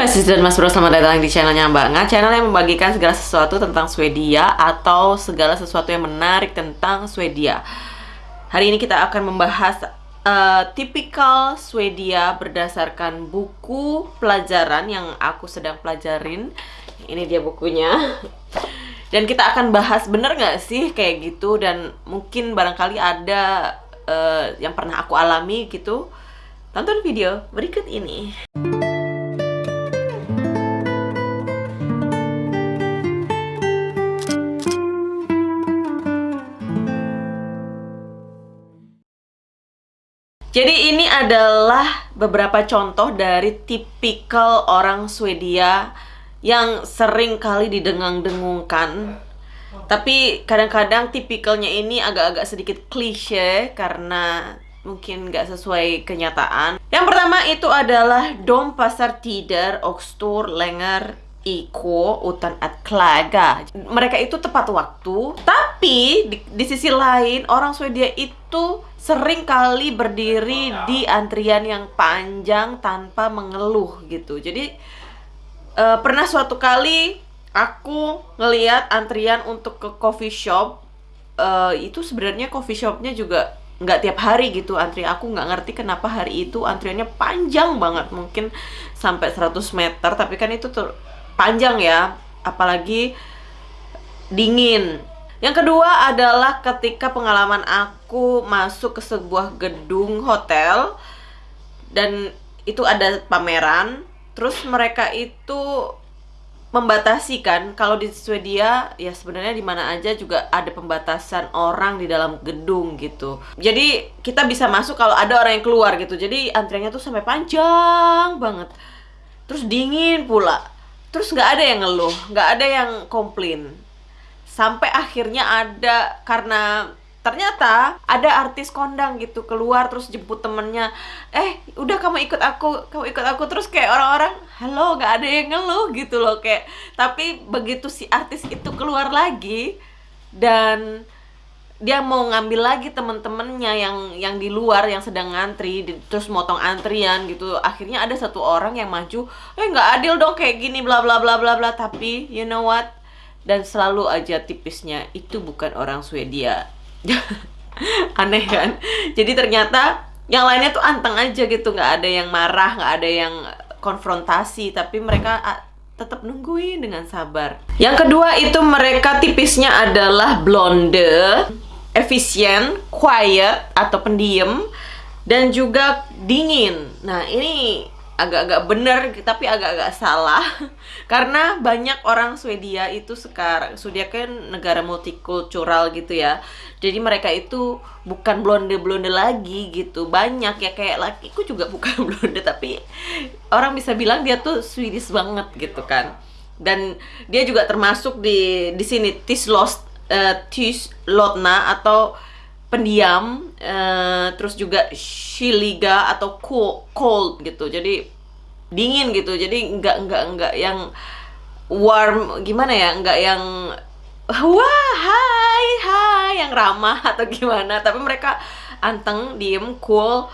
Mbak Sis dan Mas Bro, selamat datang di channelnya Mbak Nga. Channel yang membagikan segala sesuatu tentang Swedia Atau segala sesuatu yang menarik tentang Swedia. Hari ini kita akan membahas uh, Tipikal Swedia berdasarkan buku pelajaran yang aku sedang pelajarin. Ini dia bukunya. Dan kita akan bahas bener nggak sih kayak gitu? Dan mungkin barangkali ada uh, yang pernah aku alami gitu. Tonton video berikut ini. Jadi ini adalah beberapa contoh dari tipikal orang Swedia yang sering kali didengang-dengungkan. Tapi kadang-kadang tipikalnya ini agak-agak sedikit klise karena mungkin nggak sesuai kenyataan. Yang pertama itu adalah Dom Pasar Tider Oxtur Lenger Iko Utan at Klaga. Mereka itu tepat waktu, tapi di, di sisi lain orang Swedia itu sering kali berdiri di antrian yang panjang tanpa mengeluh gitu. Jadi uh, pernah suatu kali aku ngeliat antrian untuk ke coffee shop uh, itu sebenarnya coffee shopnya juga nggak tiap hari gitu antri aku nggak ngerti kenapa hari itu antriannya panjang banget mungkin sampai 100 meter tapi kan itu tuh panjang ya apalagi dingin yang kedua adalah ketika pengalaman aku masuk ke sebuah gedung hotel dan itu ada pameran, terus mereka itu membatasi kan kalau di Swedia ya sebenarnya di mana aja juga ada pembatasan orang di dalam gedung gitu. Jadi kita bisa masuk kalau ada orang yang keluar gitu. Jadi antriannya tuh sampai panjang banget. Terus dingin pula. Terus nggak ada yang ngeluh, nggak ada yang komplain. Sampai akhirnya ada karena ternyata ada artis kondang gitu keluar terus jemput temennya. Eh udah kamu ikut aku kamu ikut aku. Terus kayak orang-orang halo nggak ada yang ngeluh gitu loh kayak. Tapi begitu si artis itu keluar lagi dan dia mau ngambil lagi temen-temennya yang yang di luar yang sedang ngantri di, terus motong antrian gitu. Akhirnya ada satu orang yang maju eh nggak adil dong kayak gini bla bla bla bla bla. Tapi you know what? Dan selalu aja tipisnya itu bukan orang Swedia. Aneh kan? Jadi ternyata yang lainnya tuh anteng aja gitu nggak ada yang marah nggak ada yang konfrontasi tapi mereka tetap nungguin dengan sabar. Yang kedua itu mereka tipisnya adalah blonde efisien quiet atau pendiam dan juga dingin. Nah ini agak-agak bener tapi agak-agak salah. Karena banyak orang Swedia itu sekarang Swedia kan negara multikultural gitu ya. Jadi mereka itu bukan blonde-blonde lagi gitu. Banyak ya kayak lakiku juga bukan blonde tapi orang bisa bilang dia tuh Swedish banget gitu kan. Dan dia juga termasuk di di sini Tislost uh, Tislotna atau pendiam uh, terus juga shiliga atau cool, cold gitu. Jadi dingin gitu. Jadi nggak nggak nggak yang warm gimana ya? Nggak yang wah hai hai yang ramah atau gimana. Tapi mereka anteng diem cool.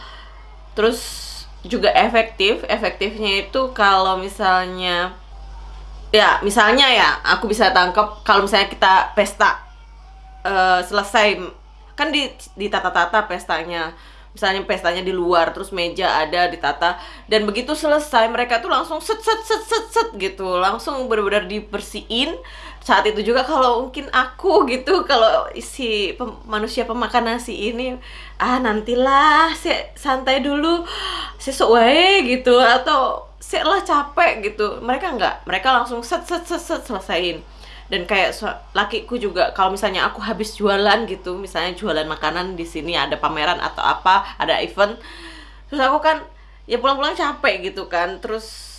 Terus juga efektif. Efektifnya itu kalau misalnya ya misalnya ya aku bisa tangkap kalau misalnya kita pesta uh, selesai kan di di tata-tata pestanya. Misalnya pestanya di luar terus meja ada ditata. Dan begitu selesai mereka tuh langsung set set set set set gitu. Langsung benar-benar dibersihin. Saat itu juga kalau mungkin aku gitu kalau si pem, manusia pemakan nasi ini ah nantilah si santai dulu sesuai gitu. Atau si lah capek gitu. Mereka nggak. Mereka langsung set set set set selesaiin dan kayak lakiku juga kalau misalnya aku habis jualan gitu misalnya jualan makanan di sini ada pameran atau apa ada event terus aku kan ya pulang-pulang capek gitu kan terus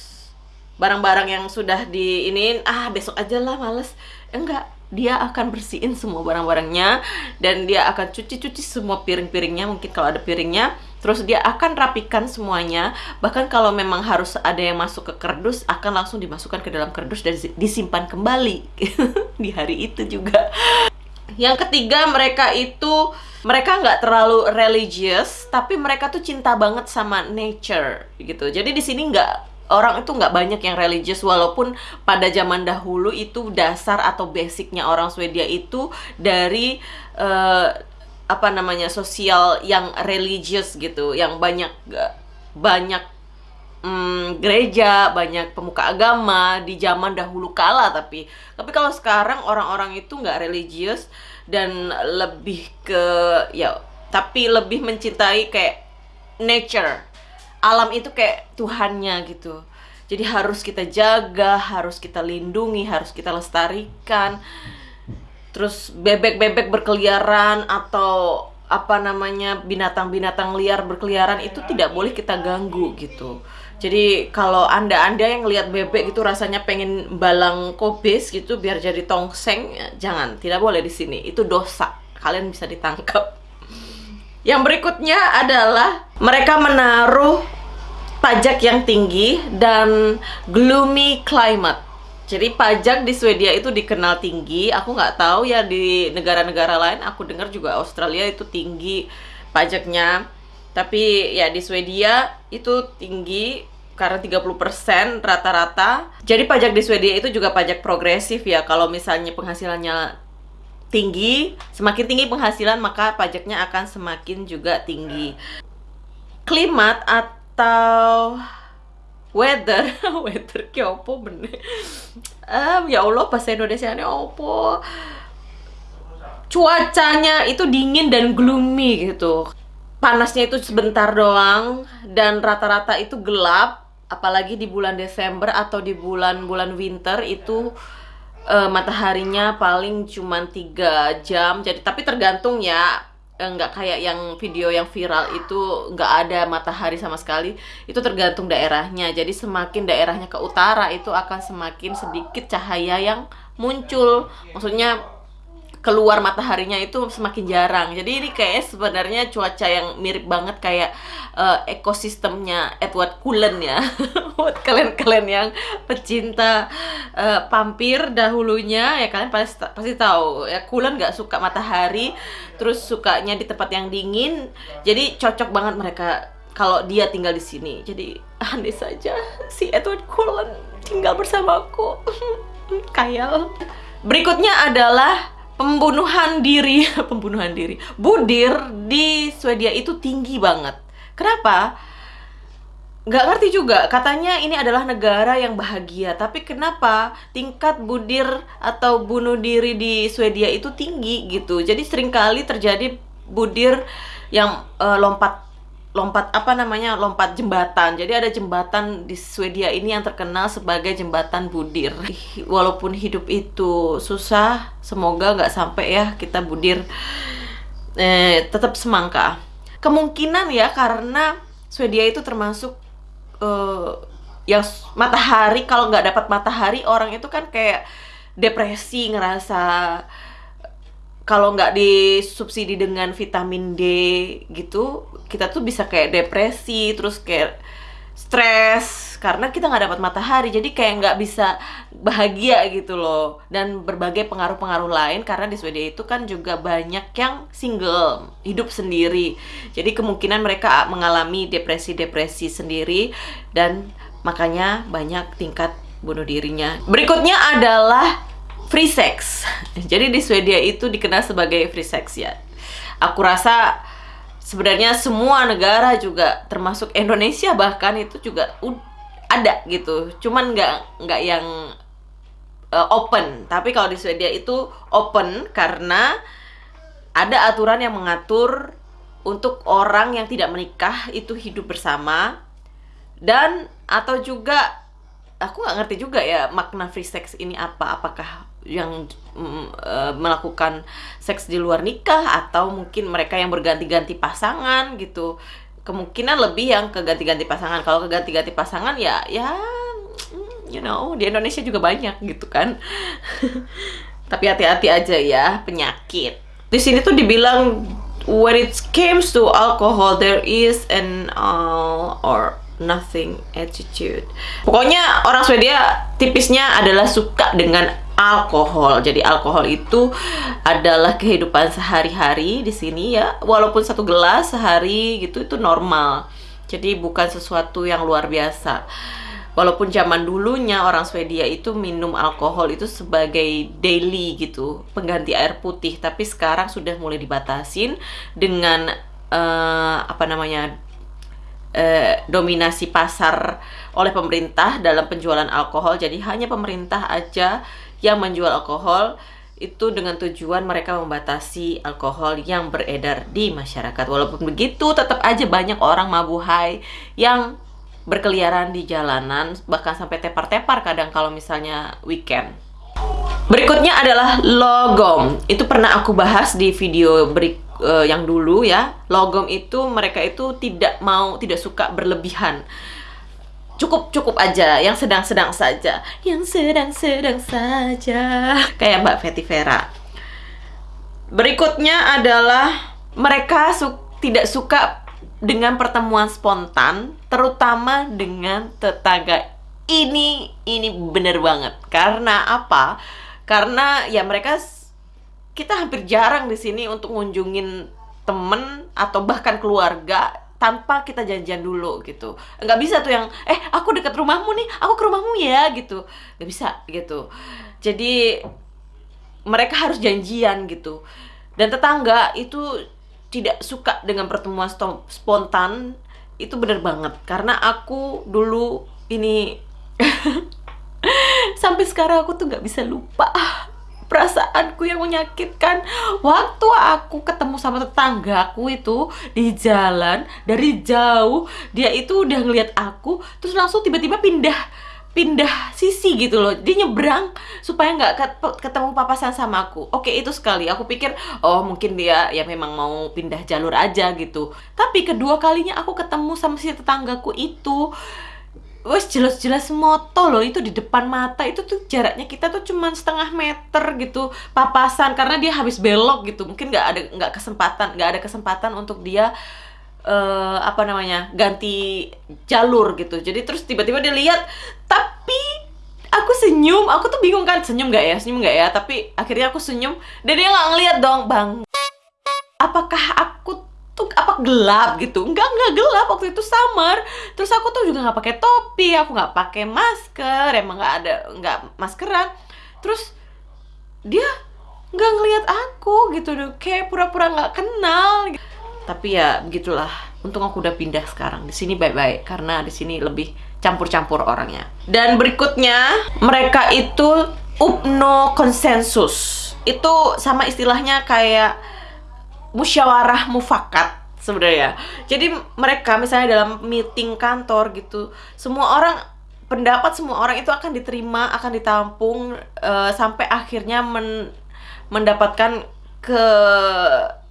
barang-barang yang sudah di ini ah besok aja lah males. Enggak dia akan bersihin semua barang-barangnya dan dia akan cuci-cuci semua piring-piringnya mungkin kalau ada piringnya terus dia akan rapikan semuanya. Bahkan kalau memang harus ada yang masuk ke kerdus akan langsung dimasukkan ke dalam kerdus dan disimpan kembali di hari itu juga. Yang ketiga mereka itu mereka nggak terlalu religious tapi mereka tuh cinta banget sama nature gitu. Jadi di sini nggak orang itu nggak banyak yang religius walaupun pada zaman dahulu itu dasar atau basicnya orang Swedia itu dari uh, apa namanya sosial yang religius gitu yang banyak banyak um, gereja banyak pemuka agama di zaman dahulu kala tapi. Tapi kalau sekarang orang-orang itu nggak religius dan lebih ke ya tapi lebih mencintai kayak nature. Alam itu kayak Tuhannya gitu. Jadi harus kita jaga harus kita lindungi harus kita lestarikan terus bebek-bebek berkeliaran atau apa namanya binatang-binatang liar berkeliaran itu tidak boleh kita ganggu gitu. Jadi kalau anda anda yang lihat bebek itu rasanya pengen balang kobis gitu biar jadi tongseng jangan tidak boleh di sini. Itu dosa. Kalian bisa ditangkap. Yang berikutnya adalah mereka menaruh pajak yang tinggi dan gloomy climate. Jadi pajak di Swedia itu dikenal tinggi. Aku nggak tahu ya di negara-negara lain. Aku dengar juga Australia itu tinggi pajaknya. Tapi ya di Swedia itu tinggi karena 30% rata-rata. Jadi pajak di Swedia itu juga pajak progresif ya. Kalau misalnya penghasilannya tinggi, semakin tinggi penghasilan maka pajaknya akan semakin juga tinggi. Klimat atau weather, weather ki opo bener. Um, ya Allah bahasa Indonesia ini opo. Cuacanya itu dingin dan gloomy gitu. Panasnya itu sebentar doang dan rata-rata itu gelap, apalagi di bulan Desember atau di bulan-bulan winter itu uh, mataharinya paling cuma tiga jam jadi tapi tergantung ya nggak kayak yang video yang viral itu nggak ada matahari sama sekali itu tergantung daerahnya. Jadi semakin daerahnya ke utara itu akan semakin sedikit cahaya yang muncul. Maksudnya keluar mataharinya itu semakin jarang. Jadi ini kayak sebenarnya cuaca yang mirip banget kayak uh, ekosistemnya Edward Cullen ya. Buat kalian-kalian yang pecinta uh, pampir dahulunya ya kalian pasti pasti tahu ya Cullen nggak suka matahari, terus sukanya di tempat yang dingin. Jadi cocok banget mereka kalau dia tinggal di sini. Jadi andai saja si Edward Cullen tinggal bersamaku. Kayal. Berikutnya adalah pembunuhan diri, pembunuhan diri, budir di Swedia itu tinggi banget. Kenapa? Nggak ngerti juga, katanya ini adalah negara yang bahagia, tapi kenapa tingkat budir atau bunuh diri di Swedia itu tinggi gitu. Jadi sering kali terjadi budir yang uh, lompat lompat apa namanya lompat jembatan. Jadi ada jembatan di Swedia ini yang terkenal sebagai jembatan budir. Walaupun hidup itu susah semoga nggak sampai ya kita budir eh, tetap semangka. Kemungkinan ya karena Swedia itu termasuk eh, yang matahari kalau nggak dapat matahari orang itu kan kayak depresi ngerasa kalau nggak disubsidi dengan vitamin D gitu kita tuh bisa kayak depresi terus kayak stres karena kita nggak dapat matahari jadi kayak nggak bisa bahagia gitu loh. Dan berbagai pengaruh-pengaruh lain karena di Swedia itu kan juga banyak yang single hidup sendiri. Jadi kemungkinan mereka mengalami depresi-depresi sendiri dan makanya banyak tingkat bunuh dirinya. Berikutnya adalah free sex. Jadi di Swedia itu dikenal sebagai free sex ya. Aku rasa sebenarnya semua negara juga termasuk Indonesia bahkan itu juga ada gitu. Cuman nggak nggak yang uh, open. Tapi kalau di Swedia itu open karena ada aturan yang mengatur untuk orang yang tidak menikah itu hidup bersama dan atau juga aku nggak ngerti juga ya makna free sex ini apa apakah yang mm, uh, melakukan seks di luar nikah atau mungkin mereka yang berganti-ganti pasangan gitu. Kemungkinan lebih yang ke ganti-ganti pasangan. Kalau ke ganti-ganti pasangan ya ya mm, you know di Indonesia juga banyak gitu kan. Tapi hati-hati aja ya penyakit. Di sini tuh dibilang when it comes to alcohol there is an uh, or nothing attitude. Pokoknya orang Swedia tipisnya adalah suka dengan alkohol. Jadi alkohol itu adalah kehidupan sehari-hari di sini ya. Walaupun satu gelas sehari gitu itu normal. Jadi bukan sesuatu yang luar biasa. walaupun zaman dulunya orang Swedia itu minum alkohol itu sebagai daily gitu pengganti air putih tapi sekarang sudah mulai dibatasin dengan uh, apa namanya uh, dominasi pasar oleh pemerintah dalam penjualan alkohol jadi hanya pemerintah aja yang menjual alkohol itu dengan tujuan mereka membatasi alkohol yang beredar di masyarakat. Walaupun begitu, tetap aja banyak orang mabuhai yang berkeliaran di jalanan bahkan sampai tepar-tepar kadang kalau misalnya weekend. Berikutnya adalah logom. Itu pernah aku bahas di video berik uh, yang dulu ya. Logom itu mereka itu tidak mau tidak suka berlebihan. Cukup cukup aja, yang sedang-sedang saja. Yang sedang-sedang saja. Kayak Mbak Fetty Vera. Berikutnya adalah mereka su tidak suka dengan pertemuan spontan, terutama dengan tetangga. Ini ini bener banget. Karena apa? Karena ya mereka kita hampir jarang di sini untuk ngunjungin temen atau bahkan keluarga tanpa kita janjian dulu gitu. Nggak bisa tuh yang eh aku dekat rumahmu nih aku ke rumahmu ya gitu. Nggak bisa gitu. Jadi mereka harus janjian gitu. Dan tetangga itu tidak suka dengan pertemuan spontan. Itu bener banget. Karena aku dulu ini sampai sekarang aku tuh nggak bisa lupa perasaanku yang menyakitkan. Waktu aku ketemu sama tetanggaku itu di jalan dari jauh dia itu udah ngeliat aku terus langsung tiba-tiba pindah pindah sisi gitu loh. Dia nyebrang supaya nggak ketemu papasan sama aku. Oke itu sekali. Aku pikir oh mungkin dia ya memang mau pindah jalur aja gitu. Tapi kedua kalinya aku ketemu sama si tetanggaku itu wes jelas-jelas moto loh itu di depan mata. Itu tuh jaraknya kita tuh cuman setengah meter gitu papasan. Karena dia habis belok gitu. Mungkin nggak ada nggak kesempatan nggak ada kesempatan untuk dia uh, apa namanya ganti jalur gitu. Jadi terus tiba-tiba dia lihat tapi aku senyum. Aku tuh bingung kan senyum gak ya senyum gak ya? Tapi akhirnya aku senyum dan dia nggak ngeliat dong. Bang apakah aku tuh apa gelap gitu. Enggak enggak gelap. Waktu itu samar terus aku tuh juga nggak pakai topi aku nggak pakai masker emang nggak ada nggak maskeran. Terus dia nggak ngeliat aku gitu deh kayak pura-pura nggak kenal gitu. Tapi ya begitulah. Untung aku udah pindah sekarang. Di sini baik-baik karena di sini lebih campur-campur orangnya. Dan berikutnya mereka itu upno konsensus itu sama istilahnya kayak musyawarah mufakat sebenarnya. Jadi mereka misalnya dalam meeting kantor gitu semua orang pendapat semua orang itu akan diterima akan ditampung uh, sampai akhirnya men mendapatkan ke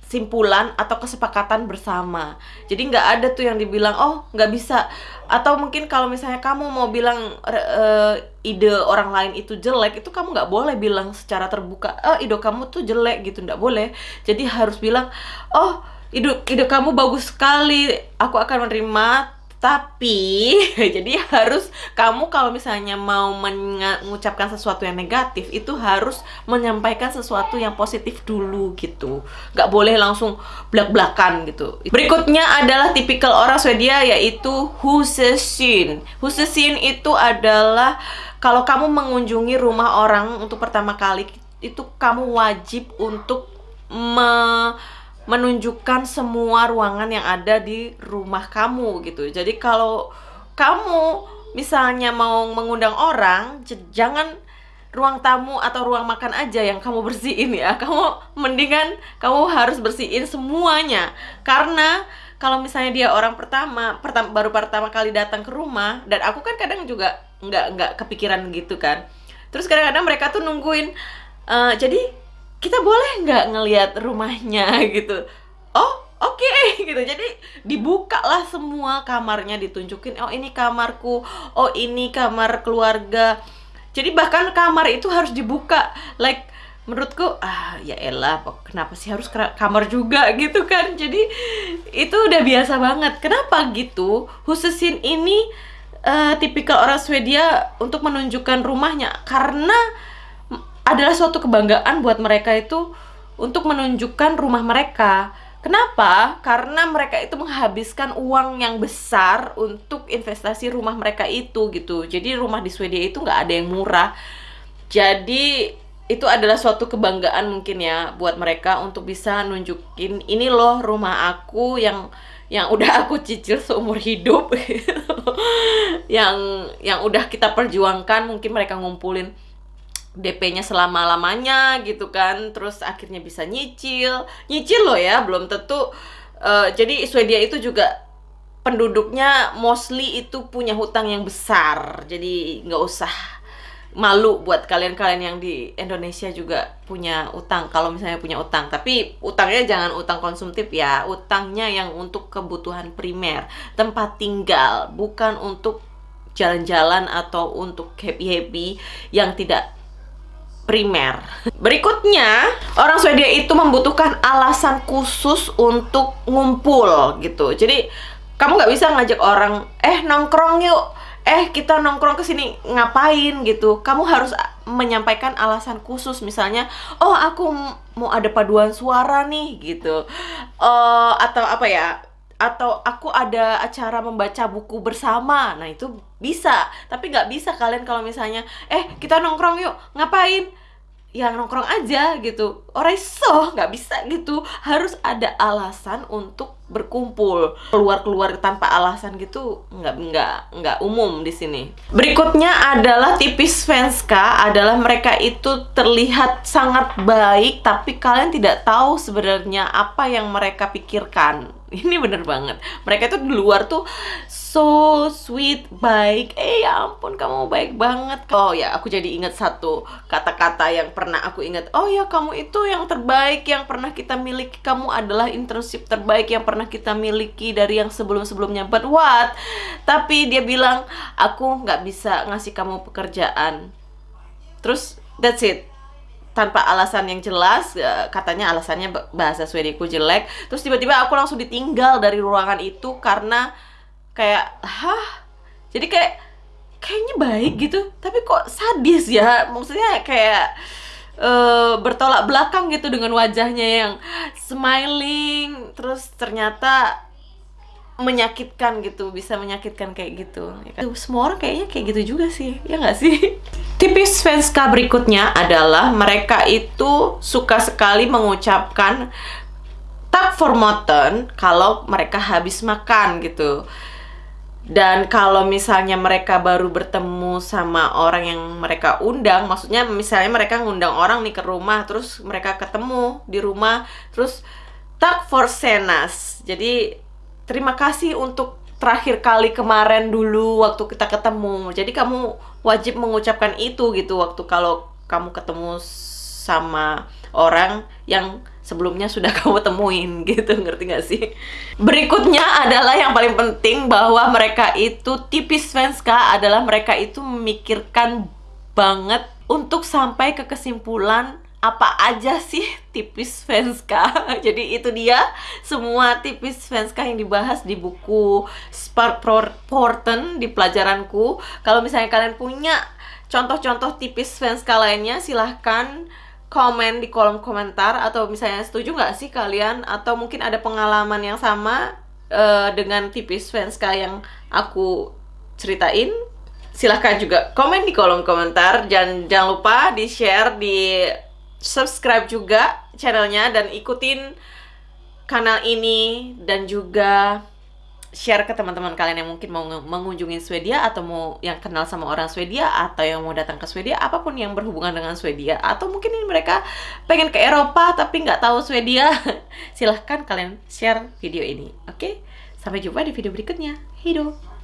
simpulan atau kesepakatan bersama. Jadi nggak ada tuh yang dibilang oh nggak bisa atau mungkin kalau misalnya kamu mau bilang uh, ide orang lain itu jelek itu kamu nggak boleh bilang secara terbuka oh ide kamu tuh jelek gitu nggak boleh. Jadi harus bilang oh ide ide kamu bagus sekali aku akan menerima tapi jadi harus kamu kalau misalnya mau mengucapkan sesuatu yang negatif itu harus menyampaikan sesuatu yang positif dulu gitu. Nggak boleh langsung belak-belakan gitu. Berikutnya adalah tipikal orang Swedia yaitu husesin husesin itu adalah kalau kamu mengunjungi rumah orang untuk pertama kali itu kamu wajib untuk me menunjukkan semua ruangan yang ada di rumah kamu gitu. Jadi kalau kamu misalnya mau mengundang orang, jangan ruang tamu atau ruang makan aja yang kamu bersihin ya. Kamu mendingan kamu harus bersihin semuanya. Karena kalau misalnya dia orang pertama, pertama baru pertama kali datang ke rumah dan aku kan kadang juga nggak nggak kepikiran gitu kan. Terus kadang-kadang mereka tuh nungguin uh, jadi kita boleh nggak ngelihat rumahnya gitu? Oh oke okay, gitu. Jadi dibuka lah semua kamarnya ditunjukin oh ini kamarku. Oh ini kamar keluarga. Jadi bahkan kamar itu harus dibuka. Like menurutku ah ya elah kenapa sih harus kamar juga? Gitu kan. Jadi itu udah biasa banget. Kenapa gitu khususin ini uh, tipikal orang Swedia untuk menunjukkan rumahnya? Karena adalah suatu kebanggaan buat mereka itu untuk menunjukkan rumah mereka Kenapa? Karena mereka itu menghabiskan uang yang besar untuk investasi rumah mereka itu gitu. Jadi rumah di Swedia itu nggak ada yang murah. Jadi itu adalah suatu kebanggaan mungkin ya buat mereka untuk bisa nunjukin ini loh rumah aku yang yang udah aku cicil seumur hidup yang yang udah kita perjuangkan mungkin mereka ngumpulin DP-nya selama-lamanya gitu kan. Terus akhirnya bisa nyicil. Nyicil loh ya belum tentu uh, jadi Swedia itu juga penduduknya mostly itu punya hutang yang besar. Jadi nggak usah malu buat kalian-kalian yang di Indonesia juga punya utang kalau misalnya punya utang. Tapi utangnya jangan utang konsumtif ya utangnya yang untuk kebutuhan primer tempat tinggal bukan untuk jalan-jalan atau untuk happy-happy yang tidak primer. Berikutnya, orang Swedia itu membutuhkan alasan khusus untuk ngumpul gitu. Jadi kamu nggak bisa ngajak orang, eh nongkrong yuk, eh kita nongkrong ke sini ngapain gitu. Kamu harus menyampaikan alasan khusus, misalnya, oh aku mau ada paduan suara nih gitu, uh, atau apa ya? Atau aku ada acara membaca buku bersama. Nah itu bisa. Tapi nggak bisa kalian kalau misalnya eh kita nongkrong yuk ngapain? Yang nongkrong aja gitu orang so nggak bisa gitu. Harus ada alasan untuk berkumpul. Keluar keluar tanpa alasan gitu nggak nggak nggak umum di sini. Berikutnya adalah tipis Svenska adalah mereka itu terlihat sangat baik tapi kalian tidak tahu sebenarnya apa yang mereka pikirkan. Ini bener banget. Mereka itu di luar tuh so sweet baik. Eh ya ampun kamu baik banget. Oh ya aku jadi ingat satu kata-kata yang pernah aku ingat. Oh ya kamu itu yang terbaik yang pernah kita miliki. Kamu adalah internship terbaik yang pernah kita miliki dari yang sebelum-sebelumnya. But what? Tapi dia bilang aku nggak bisa ngasih kamu pekerjaan. Terus that's it. Tanpa alasan yang jelas eh, katanya alasannya bahasa Swediku jelek. Terus tiba-tiba aku langsung ditinggal dari ruangan itu karena kayak hah? Jadi kayak kayaknya baik gitu. Tapi kok sadis ya? Maksudnya kayak uh, bertolak belakang gitu dengan wajahnya yang smiling terus ternyata menyakitkan gitu bisa menyakitkan kayak gitu. Ya kan? semua orang kayaknya kayak gitu juga sih ya nggak sih? Tipis Svenska berikutnya adalah mereka itu suka sekali mengucapkan tak formoten kalau mereka habis makan gitu dan kalau misalnya mereka baru bertemu sama orang yang mereka undang maksudnya misalnya mereka ngundang orang nih ke rumah terus mereka ketemu di rumah terus tak for senas jadi terima kasih untuk terakhir kali kemarin dulu waktu kita ketemu. Jadi kamu wajib mengucapkan itu gitu waktu kalau kamu ketemu sama orang yang sebelumnya sudah kamu temuin gitu. Ngerti gak sih? Berikutnya adalah yang paling penting bahwa mereka itu tipis Svenska adalah mereka itu memikirkan banget untuk sampai ke kesimpulan apa aja sih tipis Svenska jadi itu dia semua tipis Svenska yang dibahas di buku Spark Porten di pelajaranku. Kalau misalnya kalian punya contoh-contoh tipis Svenska lainnya silahkan komen di kolom komentar atau misalnya setuju nggak sih kalian? Atau mungkin ada pengalaman yang sama uh, dengan tipis Svenska yang aku ceritain? Silahkan juga komen di kolom komentar. Dan jangan lupa di share di subscribe juga channelnya. Dan ikutin kanal ini dan juga share ke teman-teman kalian yang mungkin mau mengunjungi Swedia atau mau yang kenal sama orang Swedia atau yang mau datang ke Swedia apa pun yang berhubungan dengan Swedia. Atau mungkin ini mereka pengen ke Eropa tapi nggak tahu Swedia. Silahkan kalian share video ini oke? Sampai jumpa di video berikutnya. Hidup